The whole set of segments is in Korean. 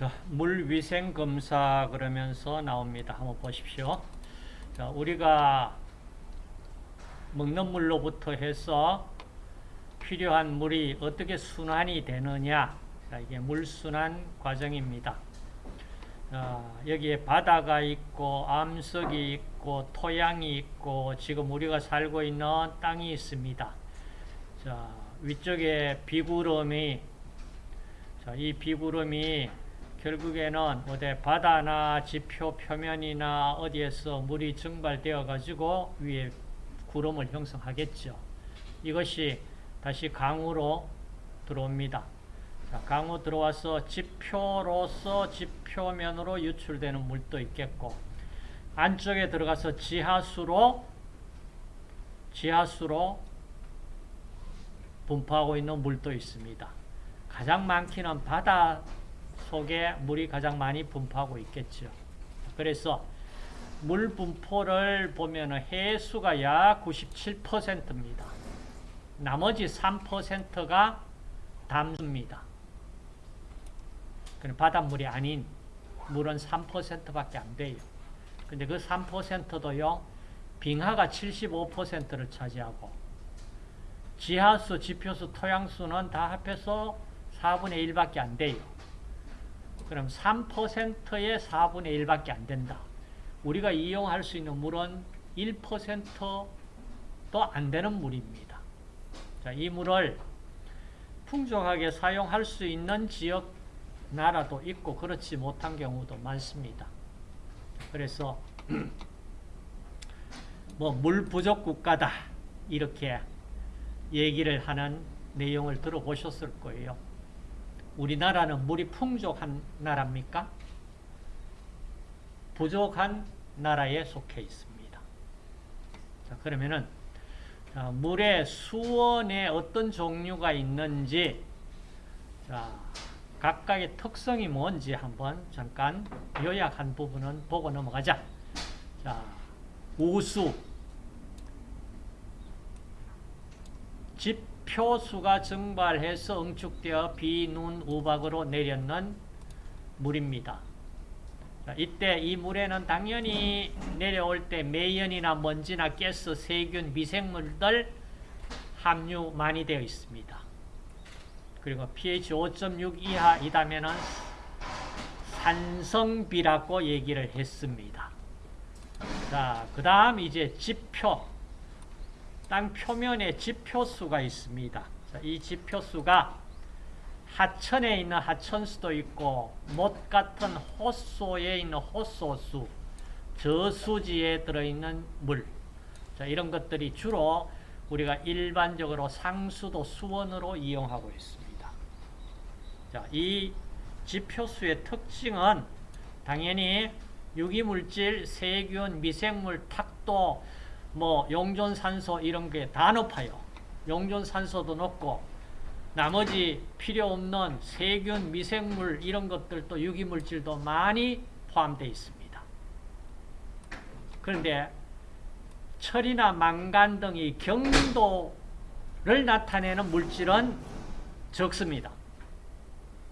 자, 물위생 검사 그러면서 나옵니다. 한번 보십시오. 자, 우리가 먹는 물로부터 해서 필요한 물이 어떻게 순환이 되느냐. 자, 이게 물순환 과정입니다. 자, 여기에 바다가 있고 암석이 있고 토양이 있고 지금 우리가 살고 있는 땅이 있습니다. 자, 위쪽에 비구름이 자, 이 비구름이 결국에는 어디 바다나 지표 표면이나 어디에서 물이 증발되어 가지고 위에 구름을 형성하겠죠. 이것이 다시 강으로 들어옵니다. 자, 강으로 들어와서 지표로서 지표면으로 유출되는 물도 있겠고 안쪽에 들어가서 지하수로 지하수로 분포하고 있는 물도 있습니다. 가장 많기는 바다 속에 물이 가장 많이 분포하고 있겠죠. 그래서 물 분포를 보면 해수가 약 97%입니다. 나머지 3%가 담수입니다. 바닷물이 아닌 물은 3%밖에 안 돼요. 근데 그 3%도요, 빙하가 75%를 차지하고, 지하수, 지표수, 토양수는 다 합해서 4분의 1밖에 안 돼요. 그럼 3%의 4분의 1밖에 안 된다. 우리가 이용할 수 있는 물은 1%도 안 되는 물입니다. 자, 이 물을 풍족하게 사용할 수 있는 지역 나라도 있고 그렇지 못한 경우도 많습니다. 그래서 뭐 물 부족 국가다 이렇게 얘기를 하는 내용을 들어보셨을 거예요. 우리나라는 물이 풍족한 나라입니까? 부족한 나라에 속해 있습니다. 자, 그러면은 자, 물의 수원에 어떤 종류가 있는지 자, 각각의 특성이 뭔지 한번 잠깐 요약한 부분은 보고 넘어가자. 자, 우수 지 표수가 증발해서 응축되어 비, 눈, 우박으로 내렸는 물입니다. 자, 이때 이 물에는 당연히 내려올 때 매연이나 먼지나 가스, 세균, 미생물들 함유 많이 되어 있습니다. 그리고 pH 5.6 이하이다면 산성비라고 얘기를 했습니다. 자, 그 다음 이제 지표. 땅 표면에 지표수가 있습니다. 자, 이 지표수가 하천에 있는 하천수도 있고 못 같은 호수에 있는 호수수, 저수지에 들어있는 물 자, 이런 것들이 주로 우리가 일반적으로 상수도 수원으로 이용하고 있습니다. 자, 이 지표수의 특징은 당연히 유기물질, 세균, 미생물, 탁도, 뭐 용존산소 이런 게 다 높아요. 용존산소도 높고 나머지 필요 없는 세균, 미생물 이런 것들도 유기물질도 많이 포함되어 있습니다. 그런데 철이나 망간 등이 경도를 나타내는 물질은 적습니다.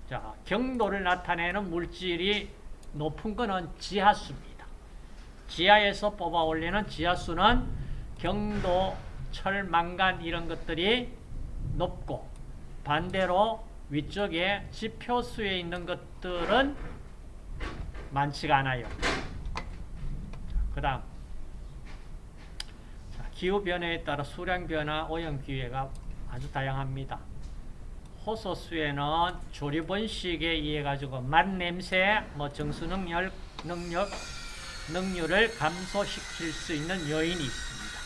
자, 경도를 나타내는 물질이 높은 것은 지하수입니다. 지하에서 뽑아 올리는 지하수는 경도, 철, 망간 이런 것들이 높고 반대로 위쪽에 지표수에 있는 것들은 많지가 않아요. 그 다음 기후변화에 따라 수량변화, 오염기회가 아주 다양합니다. 호소수에는 조리번식에 의해 가지고 맛냄새, 뭐 정수능력, 능력, 능률을 감소시킬 수 있는 요인이 있습니다.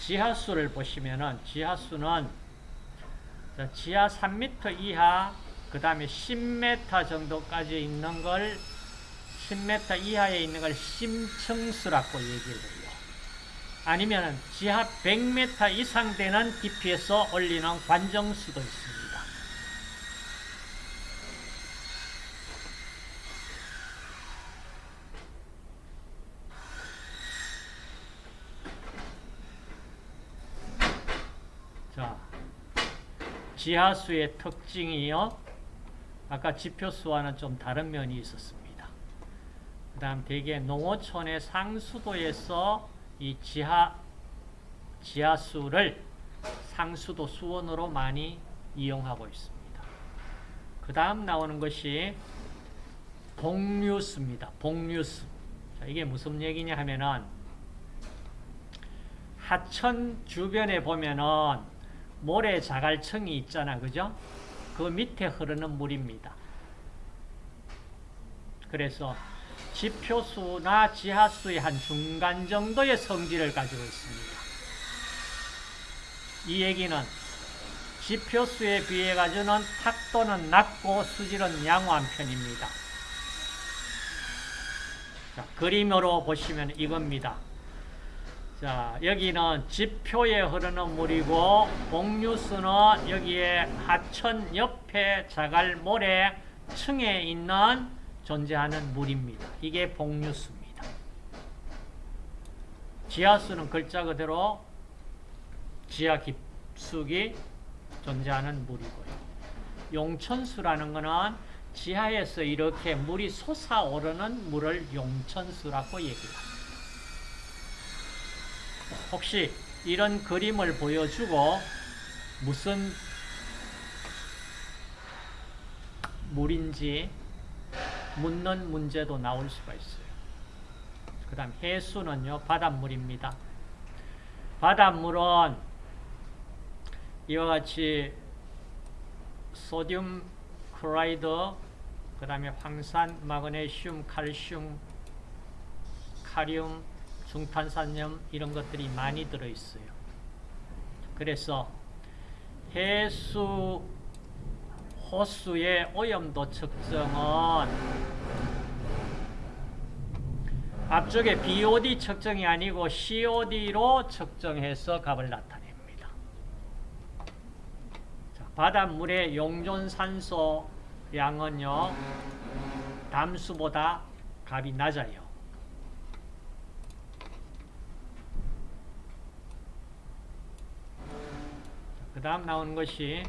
지하수를 보시면은 지하수는 지하 3m 이하, 그 다음에 10m 정도까지 있는 걸 10m 이하에 있는 걸 심층수라고 얘기를 해요. 아니면 지하 100m 이상 되는 깊이에서 올리는 관정수도 있습니다. 자, 지하수의 특징이요. 아까 지표수와는 좀 다른 면이 있었습니다. 그 다음 대개 농어촌의 상수도에서 이 지하, 지하수를 상수도 수원으로 많이 이용하고 있습니다. 그 다음 나오는 것이 복류수입니다. 복류수. 자, 이게 무슨 얘기냐 하면은 하천 주변에 보면은 모래 자갈층이 있잖아. 그죠? 그 밑에 흐르는 물입니다. 그래서 지표수나 지하수의 한 중간 정도의 성질을 가지고 있습니다. 이 얘기는 지표수에 비해 가지고는 탁도는 낮고 수질은 양호한 편입니다. 자, 그림으로 보시면 이겁니다. 자, 여기는 지표에 흐르는 물이고 복류수는 여기에 하천 옆에 자갈 모래 층에 있는 존재하는 물입니다. 이게 복류수입니다. 지하수는 글자 그대로 지하 깊숙이 존재하는 물이고요. 용천수라는 것은 지하에서 이렇게 물이 솟아오르는 물을 용천수라고 얘기합니다. 혹시 이런 그림을 보여주고 무슨 물인지 묻는 문제도 나올 수가 있어요. 그 다음 해수는요, 바닷물입니다. 바닷물은 이와 같이 소듐 클라이드, 그 다음에 황산, 마그네슘, 칼슘, 카리움, 중탄산염 이런 것들이 많이 들어있어요. 그래서 해수, 호수의 오염도 측정은 앞쪽에 BOD 측정이 아니고 COD로 측정해서 값을 나타냅니다. 자, 바닷물의 용존산소 양은요, 담수보다 값이 낮아요. 그 다음 나오는 것이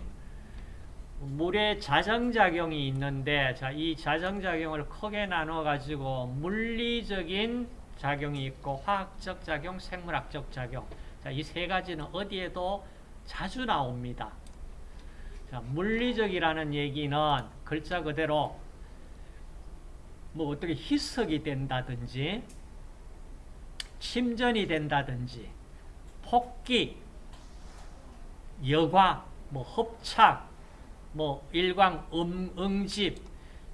물의 자정작용이 있는데 자, 이 자정작용을 크게 나눠 가지고 물리적인 작용이 있고 화학적 작용, 생물학적 작용 자, 이 세 가지는 어디에도 자주 나옵니다. 자, 물리적이라는 얘기는 글자 그대로 뭐 어떻게 희석이 된다든지 침전이 된다든지 폭기, 여과, 뭐 흡착, 뭐 일광 음, 응집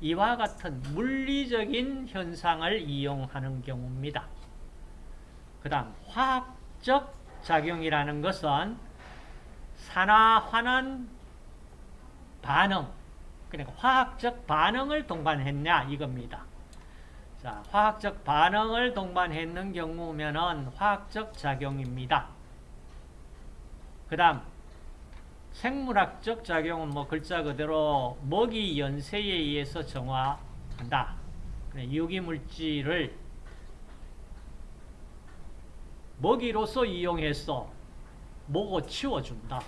이와 같은 물리적인 현상을 이용하는 경우입니다. 그 다음 화학적 작용이라는 것은 산화환원 반응 그러니까 화학적 반응을 동반했냐 이겁니다. 자, 화학적 반응을 동반했는 경우면은 화학적 작용입니다. 그 다음 생물학적 작용은 뭐 글자 그대로 먹이 연세에 의해서 정화한다. 유기물질을 먹이로서 이용해서 먹어 치워준다.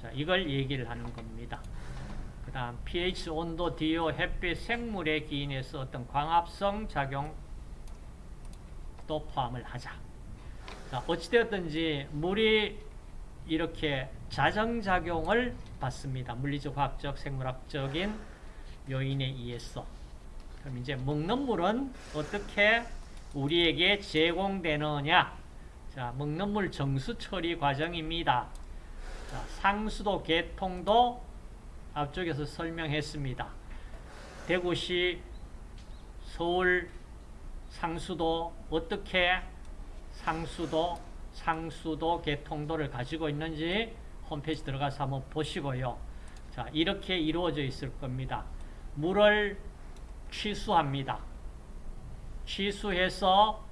자, 이걸 얘기를 하는 겁니다. 그 다음 pH, 온도, DO, 햇빛, 생물의 기인에서 어떤 광합성 작용도 포함을 하자. 자, 어찌되었든지 물이 이렇게 자정작용을 받습니다. 물리적, 화학적, 생물학적인 요인에 의해서. 그럼 이제 먹는 물은 어떻게 우리에게 제공되느냐? 자, 먹는 물 정수 처리 과정입니다. 자, 상수도 개통도 앞쪽에서 설명했습니다. 대구시, 서울, 상수도 어떻게 상수도, 상수도 개통도를 가지고 있는지 홈페이지 들어가서 한번 보시고요. 자, 이렇게 이루어져 있을 겁니다. 물을 취수합니다. 취수해서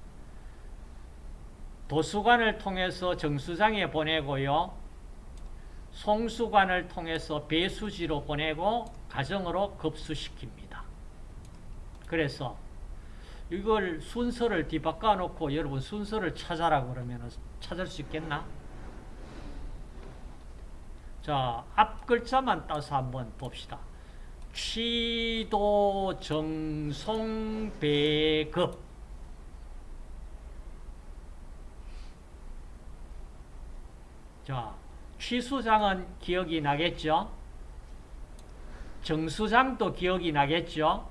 도수관을 통해서 정수장에 보내고요. 송수관을 통해서 배수지로 보내고 가정으로 급수시킵니다. 그래서 이걸 순서를 뒤바꿔 놓고 여러분 순서를 찾아라 그러면 찾을 수 있겠나? 자, 앞 글자만 따서 한번 봅시다. 취도 정송 배급 자, 취수장은 기억이 나겠죠? 정수장도 기억이 나겠죠?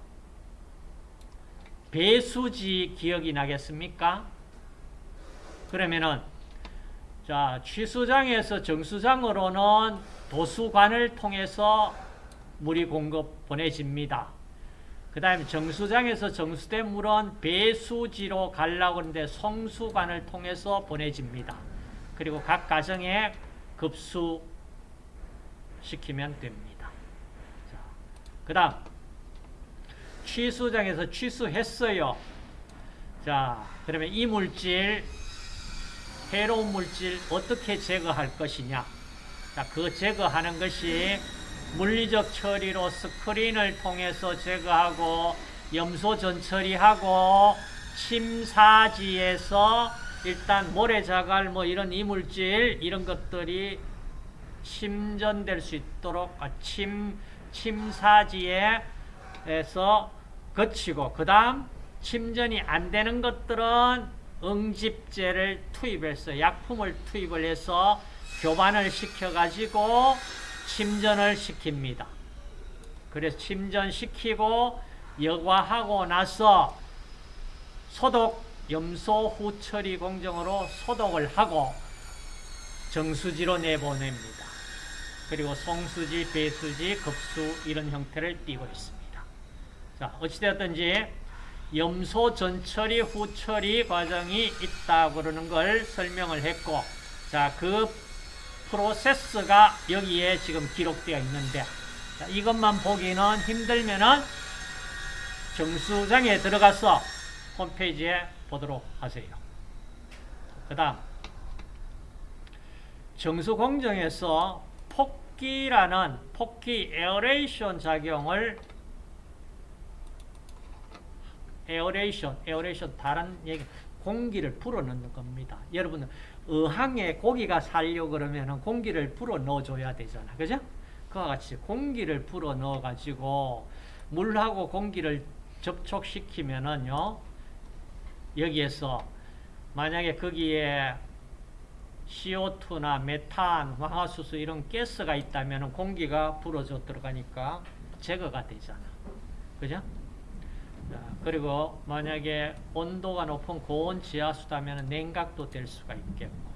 배수지 기억이 나겠습니까? 그러면은 자, 취수장에서 정수장으로는 도수관을 통해서 물이 공급 보내집니다. 그 다음에 정수장에서 정수된 물은 배수지로 가려고 하는데 송수관을 통해서 보내집니다. 그리고 각 가정에 급수시키면 됩니다. 그 다음 취수장에서 취수했어요. 자, 그러면 이 물질 해로운 물질 어떻게 제거할 것이냐? 자, 그 제거하는 것이 물리적 처리로 스크린을 통해서 제거하고 염소 전처리하고 침사지에서 일단 모래자갈 뭐 이런 이물질 이런 것들이 침전될 수 있도록 아, 침 침사지에서 거치고 그 다음 침전이 안 되는 것들은 응집제를 투입해서 약품을 투입을 해서 교반을 시켜가지고 침전을 시킵니다. 그래서 침전시키고 여과하고 나서 소독, 염소 후처리 공정으로 소독을 하고 정수지로 내보냅니다. 그리고 송수지, 배수지, 급수 이런 형태를 띠고 있습니다. 자, 어찌되었든지 염소 전처리, 후처리 과정이 있다 그러는 걸 설명을 했고 자, 그 프로세스가 여기에 지금 기록되어 있는데 자, 이것만 보기는 힘들면은 정수장에 들어가서 홈페이지에 보도록 하세요. 그 다음 정수공정에서 폭기라는 폭기 aeration 작용을 aeration, aeration 다른 얘기 공기를 불어넣는 겁니다. 여러분 어항에 고기가 살려 그러면 공기를 불어 넣어줘야 되잖아. 그죠? 그와 같이 공기를 불어 넣어가지고 물하고 공기를 접촉시키면은요, 여기에서 만약에 거기에 CO2나 메탄, 황화수소 이런 가스가 있다면 공기가 불어져 들어가니까 제거가 되잖아. 그죠? 그리고 만약에 온도가 높은 고온 지하수다면 냉각도 될 수가 있겠고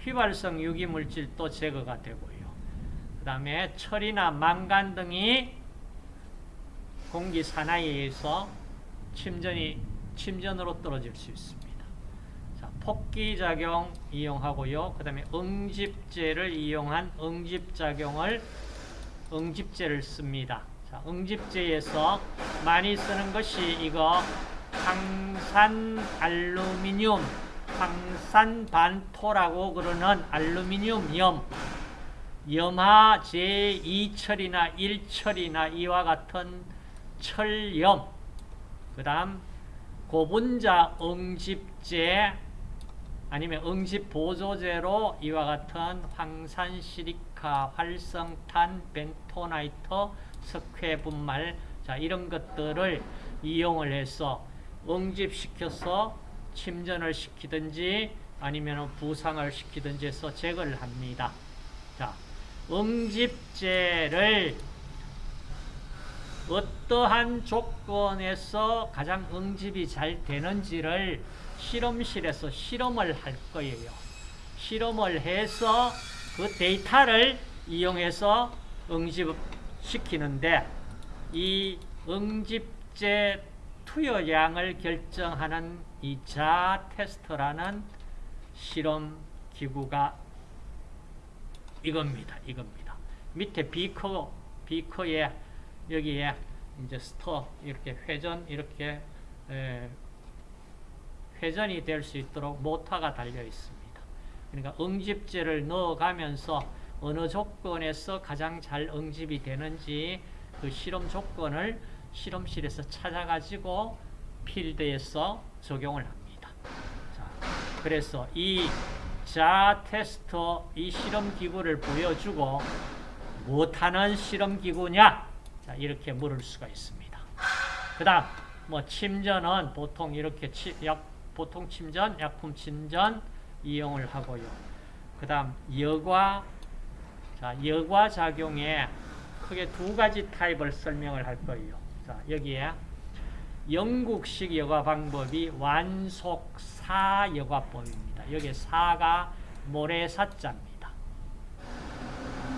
휘발성 유기물질도 제거가 되고요. 그 다음에 철이나 망간 등이 공기 산화에서 침전이 침전으로 떨어질 수 있습니다. 자, 폭기작용 이용하고요. 그 다음에 응집제를 이용한 응집작용을 응집제를 씁니다. 자, 응집제에서 많이 쓰는 것이 이거 황산 알루미늄, 황산 반토라고 그러는 알루미늄 염, 염화 제2철이나 1철이나 이와 같은 철염, 그 다음 고분자 응집제 아니면 응집보조제로 이와 같은 황산시리카, 활성탄, 벤토나이트, 석회 분말 자 이런 것들을 이용을 해서 응집시켜서 침전을 시키든지 아니면 부상을 시키든지 해서 제거를 합니다. 자, 응집제를 어떠한 조건에서 가장 응집이 잘 되는지를 실험실에서 실험을 할 거예요. 실험을 해서 그 데이터를 이용해서 응집 시키는데 이 응집제 투여량을 결정하는 이자 테스터라는 실험 기구가 이겁니다. 이겁니다. 밑에 비커 비커에 여기에 이제 스터 이렇게 회전 이렇게 에, 회전이 될 수 있도록 모터가 달려 있습니다. 그러니까 응집제를 넣어가면서 어느 조건에서 가장 잘 응집이 되는지 그 실험 조건을 실험실에서 찾아가지고 필드에서 적용을 합니다. 자, 그래서 이 자 테스터 이 실험 기구를 보여주고 못하는 실험 기구냐? 자, 이렇게 물을 수가 있습니다. 그 다음, 뭐, 침전은 보통 이렇게 치, 약, 보통 침전, 약품 침전 이용을 하고요. 그 다음, 여과, 자, 여과 작용에 크게 두 가지 타입을 설명을 할 거예요. 자, 여기에 영국식 여과 방법이 완속사 여과법입니다. 여기 사가 모래사자입니다.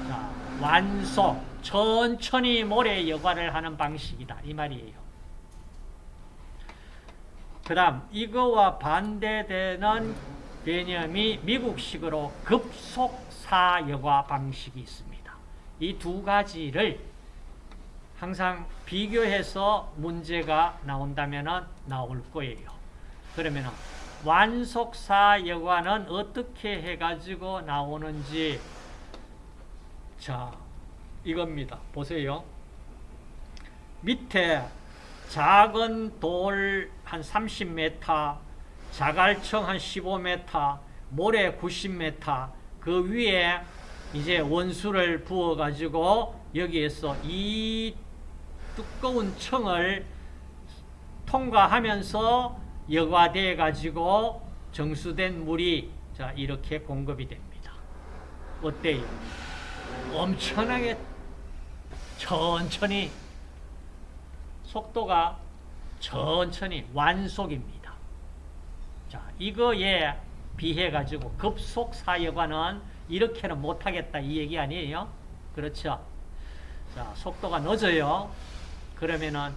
자, 완속, 천천히 모래 여과를 하는 방식이다. 이 말이에요. 그 다음, 이거와 반대되는 개념이 미국식으로 급속사 여과 방식이 있습니다. 이 두 가지를 항상 비교해서 문제가 나온다면 나올 거예요. 그러면 완속사 여과는 어떻게 해가지고 나오는지 자 이겁니다. 보세요. 밑에 작은 돌 한 30m, 자갈청 한 15m, 모래 90m 그 위에 이제 원수를 부어 가지고 여기에서 이 두꺼운 청을 통과하면서 여과돼 가지고 정수된 물이 자 이렇게 공급이 됩니다. 어때요? 엄청나게 천천히 속도가 천천히 완속입니다. 자 이거에 비해 가지고 급속 사여과는 이렇게는 못하겠다 이 얘기 아니에요? 그렇죠? 자 속도가 늦어요. 그러면은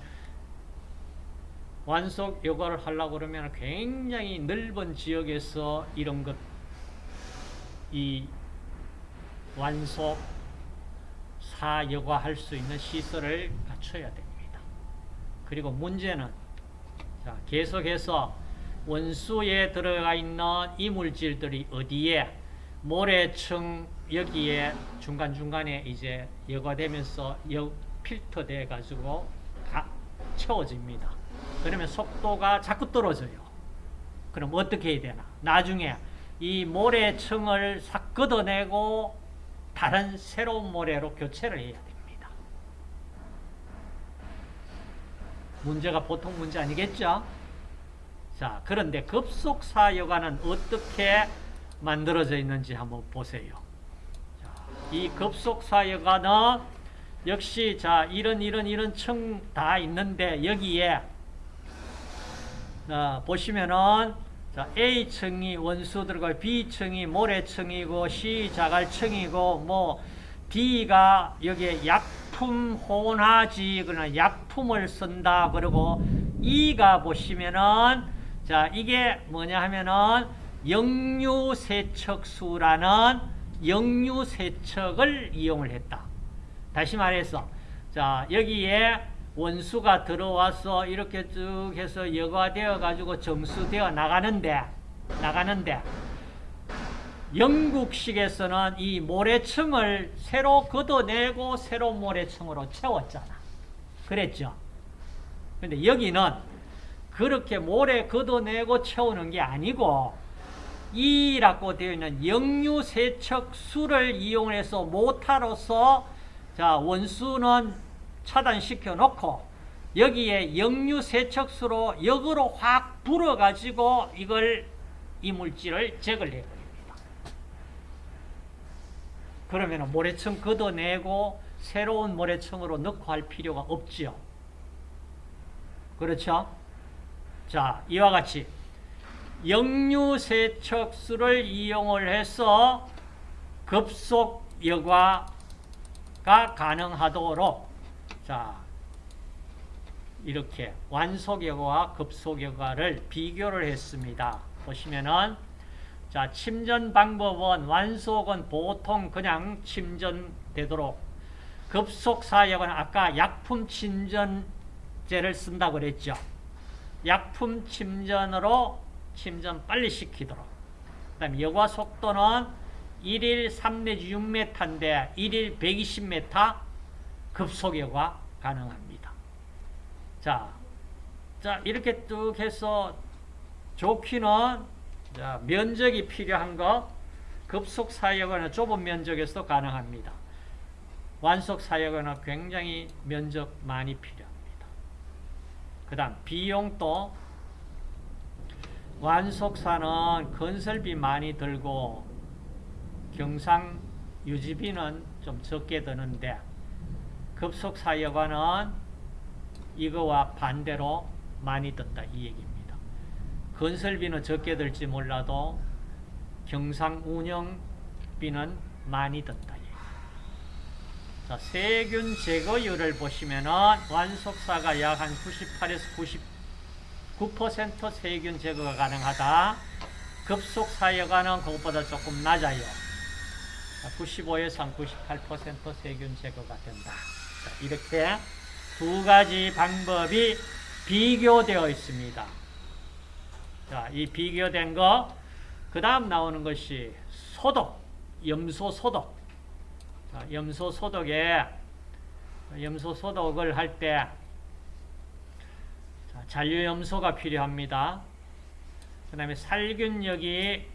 완속 요구를 하려고 그러면 굉장히 넓은 지역에서 이런 것, 이 완속 사여과 할 수 있는 시설을 갖춰야 됩니다. 그리고 문제는 자, 계속해서 원수에 들어가 있는 이물질들이 어디에 모래층 여기에 중간중간에 이제 여과되면서 여, 필터 돼 가지고 채워집니다. 그러면 속도가 자꾸 떨어져요. 그럼 어떻게 해야 되나? 나중에 이 모래층을 싹 걷어내고 다른 새로운 모래로 교체를 해야 됩니다. 문제가 보통 문제 아니겠죠? 자, 그런데 급속사 여과는 어떻게 만들어져 있는지 한번 보세요. 자, 이 급속사 여과는 역시 자 이런 이런 이런 층 다 있는데 여기에 어, 보시면은 자, A층이 원수 들어가 B층이 모래층이고 C 자갈층이고 뭐 D가 여기에 약품 혼하지 그러나 약품을 쓴다 그리고 E가 보시면은 자 이게 뭐냐 하면은 역류세척수라는 역류세척을 이용을 했다. 다시 말해서 자 여기에 원수가 들어와서 이렇게 쭉 해서 여과되어 가지고 정수되어 나가는데 나가는데 영국식에서는 이 모래층을 새로 걷어내고 새로운 모래층으로 채웠잖아. 그랬죠? 근데 여기는 그렇게 모래 걷어내고 채우는 게 아니고 이라고 되어 있는 역류 세척 수를 이용해서 모타로서 자 원수는 차단시켜 놓고 여기에 역류 세척수로 역으로 확 불어 가지고 이걸 이물질을 제거를 해버립니다. 그러면 모래층 걷어내고 새로운 모래층으로 넣고 할 필요가 없죠. 그렇죠? 자, 이와 같이 역류세척수를 이용을 해서 급속 여과가 가능하도록 자 이렇게 완속 여과와 급속 여과를 비교를 했습니다. 보시면은 자 침전 방법은 완속은 보통 그냥 침전되도록 급속사여과는 아까 약품 침전제를 쓴다고 그랬죠. 약품 침전으로 침전 빨리 시키도록 그 다음에 여과 속도는 1일 3 내지 6m인데 1일 120m 급속여과 가능합니다. 자, 자 이렇게 쭉 해서 좋기는 자, 면적이 필요한 거 급속사여과는 좁은 면적에서 가능합니다. 완속 사역은 굉장히 면적 많이 필요합니다. 그 다음 비용도 완속사는 건설비 많이 들고 경상 유지비는 좀 적게 드는데 급속사역과는 이거와 반대로 많이 든다 이 얘기입니다. 건설비는 적게 들지 몰라도 경상 운영비는 많이 든다. 자, 세균 제거율을 보시면은 완속사가 약 한 98에서 99% 세균 제거가 가능하다. 급속사여가는 그것보다 조금 낮아요. 95에서 98% 세균 제거가 된다. 자, 이렇게 두 가지 방법이 비교되어 있습니다. 자, 이 비교된 거, 그 다음 나오는 것이 소독, 염소 소독. 자, 염소 소독에, 염소 소독을 할 때, 잔류 염소가 필요합니다. 그 다음에 살균력이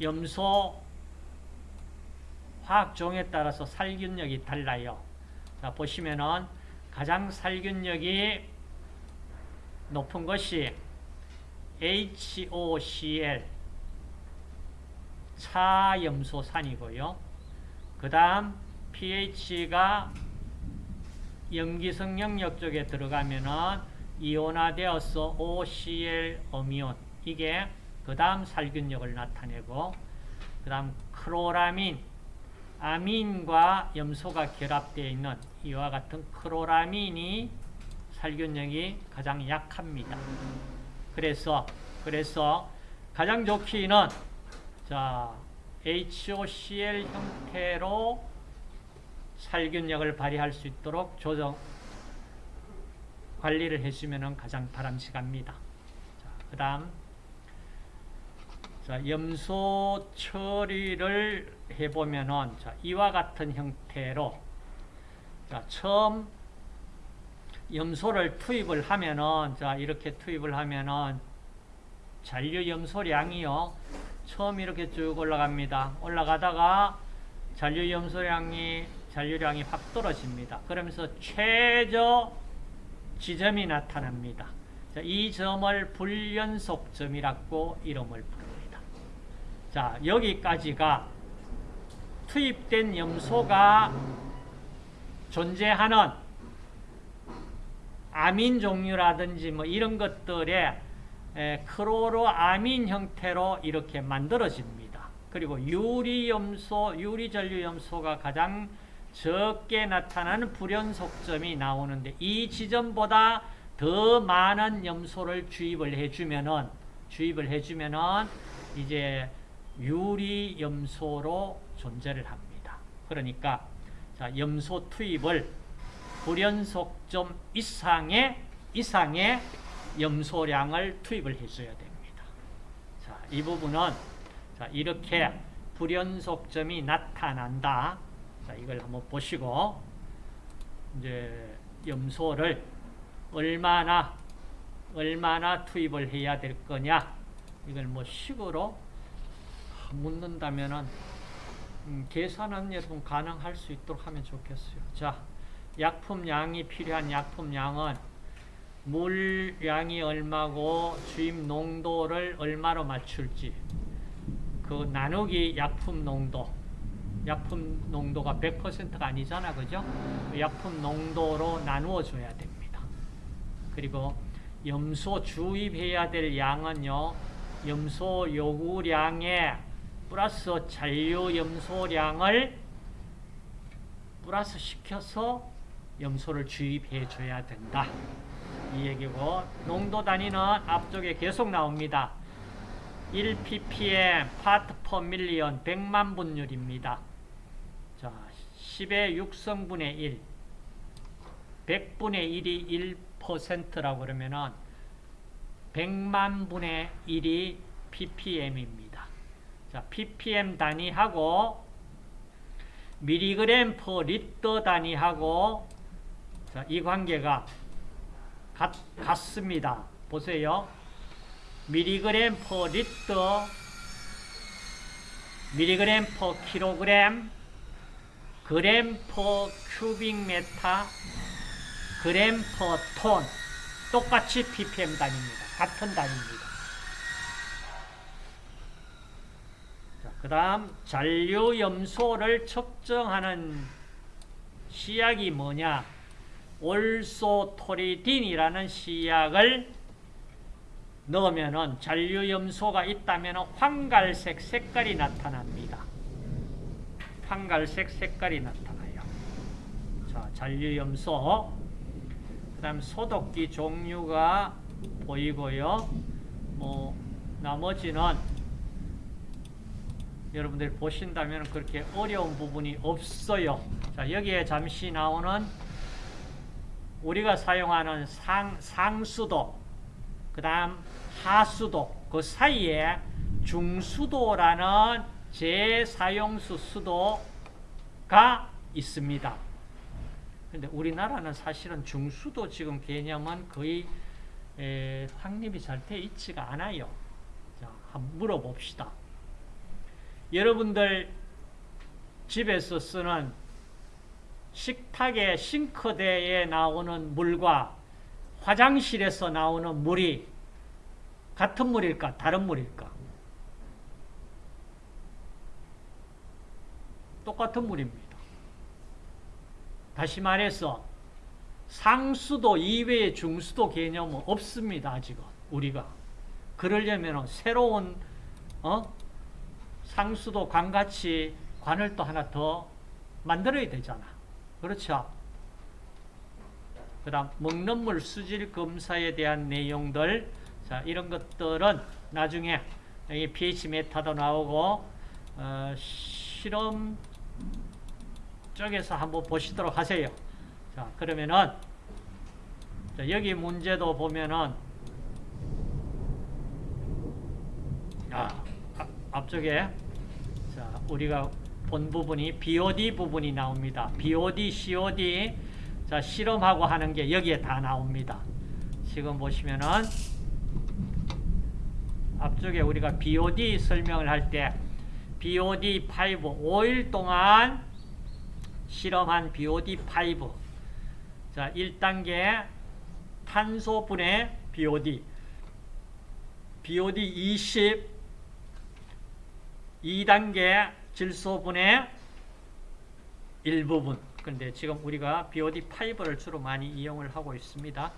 염소 화학종에 따라서 살균력이 달라요. 자, 보시면은 가장 살균력이 높은 것이 HOCl 차염소산이고요. 그 다음 pH가 염기성 영역 쪽에 들어가면은 이온화되어서 OCl 어미온 이게 그 다음 살균력을 나타내고 그 다음 크로라민 아민과 염소가 결합되어 있는 이와 같은 크로라민이 살균력이 가장 약합니다. 그래서 그래서 가장 좋기는 자 HOCl 형태로 살균력을 발휘할 수 있도록 조정 관리를 해주면 가장 바람직합니다. 그 다음 염소 처리를 해보면은 자, 이와 같은 형태로 자, 처음 염소를 투입을 하면은 자 이렇게 투입을 하면은 잔류 염소량이요 처음 이렇게 쭉 올라갑니다. 올라가다가 잔류 염소량이 잔류량이 확 떨어집니다. 그러면서 최저 지점이 나타납니다. 자, 이 점을 불연속점이라고 이름을 부릅니다. 자, 여기까지가 투입된 염소가 존재하는 아민 종류라든지 뭐 이런 것들의 크로로아민 형태로 이렇게 만들어집니다. 그리고 유리염소, 유리전류염소가 가장 적게 나타나는 불연속점이 나오는데 이 지점보다 더 많은 염소를 주입을 해주면은 주입을 해주면은 이제 유리 염소로 존재를 합니다. 그러니까 자, 염소 투입을 불연속점 이상의 이상의 염소량을 투입을 해줘야 됩니다. 자, 이 부분은 자, 이렇게 불연속점이 나타난다. 자, 이걸 한번 보시고, 이제, 염소를 얼마나, 얼마나 투입을 해야 될 거냐, 이걸 뭐 식으로 묻는다면은, 음, 계산은 여러분 가능할 수 있도록 하면 좋겠어요. 자, 약품량이 필요한 약품량은 물량이 얼마고 주입 농도를 얼마로 맞출지 그 나누기 약품 농도 약품 농도가 100%가 아니잖아. 그죠? 약품 농도로 나누어 줘야 됩니다. 그리고 염소 주입해야 될 양은요. 염소 요구량에 플러스 잔류 염소량을 플러스 시켜서 염소를 주입해 줘야 된다. 이 얘기고 농도 단위는 앞쪽에 계속 나옵니다. 1ppm, part per million, 100만 분율입니다. 자, 10의 6승분의 1. 100분의 1이 1%라고 그러면은 100만 분의 1이 ppm입니다. 자, ppm 단위하고 미리그램 per 리터 단위하고 자, 이 관계가 같, 같습니다. 보세요. 미리그램 per 리터 미리그램 per 킬로그램 그램 per cubic meter 그램 per 톤 똑같이 ppm 단위입니다. 같은 단위입니다. 그 다음 잔류 염소를 측정하는 시약이 뭐냐 올소토리딘이라는 시약을 넣으면 잔류 염소가 있다면 황갈색 색깔이 나타납니다. 황갈색 색깔이 나타나요. 자, 잔류 염소 그 다음 소독기 종류가 보이고요. 뭐 나머지는 여러분들이 보신다면 그렇게 어려운 부분이 없어요. 자, 여기에 잠시 나오는 우리가 사용하는 상, 상수도, 그 다음 하수도, 그 사이에 중수도라는 재사용수 수도가 있습니다. 근데 우리나라는 사실은 중수도 지금 개념은 거의 에, 확립이 잘 돼 있지가 않아요. 자, 한번 물어봅시다. 여러분들 집에서 쓰는 식탁의 싱크대에 나오는 물과 화장실에서 나오는 물이 같은 물일까? 다른 물일까? 똑같은 물입니다. 다시 말해서 상수도 이외의 중수도 개념은 없습니다. 아직은 우리가 그러려면 새로운 어? 상수도 관같이 관을 또 하나 더 만들어야 되잖아. 그렇죠? 그 다음 먹는 물 수질 검사에 대한 내용들 자 이런 것들은 나중에 여기 pH 메타도 나오고 어, 실험 쪽에서 한번 보시도록 하세요. 자 그러면은 자, 여기 문제도 보면은 아, 앞, 앞쪽에 자 우리가 본 부분이 BOD 부분이 나옵니다. BOD, COD 자 실험하고 하는 게 여기에 다 나옵니다. 지금 보시면은 앞쪽에 우리가 BOD 설명을 할 때 BOD 5 5일 동안 실험한 BOD 5자 1단계 탄소 분해 BOD BOD 20 2단계 질소분해 일부분 근데 지금 우리가 BOD5를 주로 많이 이용을 하고 있습니다.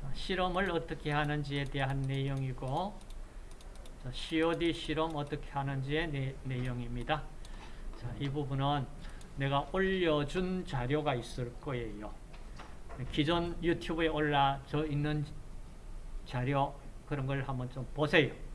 자, 실험을 어떻게 하는지에 대한 내용이고 자, COD 실험 어떻게 하는지의 내, 내용입니다. 자, 이 부분은 내가 올려준 자료가 있을 거예요. 기존 유튜브에 올라져 있는 자료 그런 걸 한번 좀 보세요.